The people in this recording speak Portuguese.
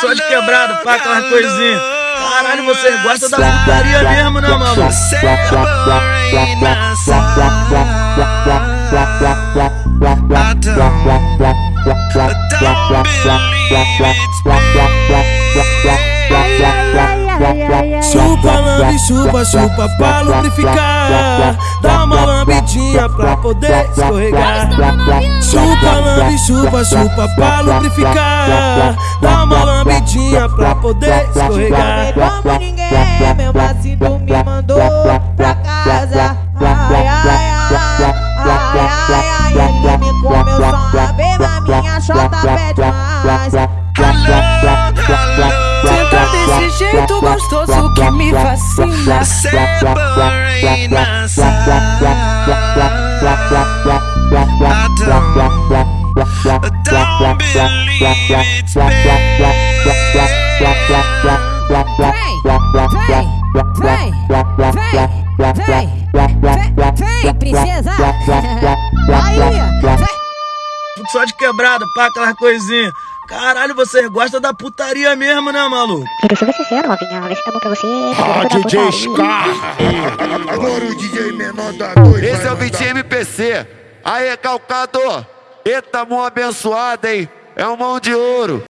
Só de quebrado, pá, aquela coisinha. Caralho, você gosta da putaria mesmo, né, mano? Chupa, lambe, chupa, chupa pra lubrificar Dá uma lambidinha pra poder escorregar Chupa, chupa, chupa pra lubrificar. Dá uma lambidinha pra poder escorregar. Como ninguém, meu vacilo me mandou pra casa. Ai, ai, ai, ai, ai, ai Ele me comeu só uma vez, mas minha chota pede mais. Senta desse jeito gostoso que me fascina. Vem, vem, vem, vem, vem, vem, princesa. Aí. Só de quebrado, pá, aquela coisinha. Caralho, você gosta da putaria mesmo, né, maluco? Quero ser sincero, novinha. Vê se tá bom pra você. Ah, DJ Scar! Agora o DJ menor da noite. Esse é o Vitinho MPC. Aí, calcador. Eita, mão abençoada, hein? É um mão de ouro.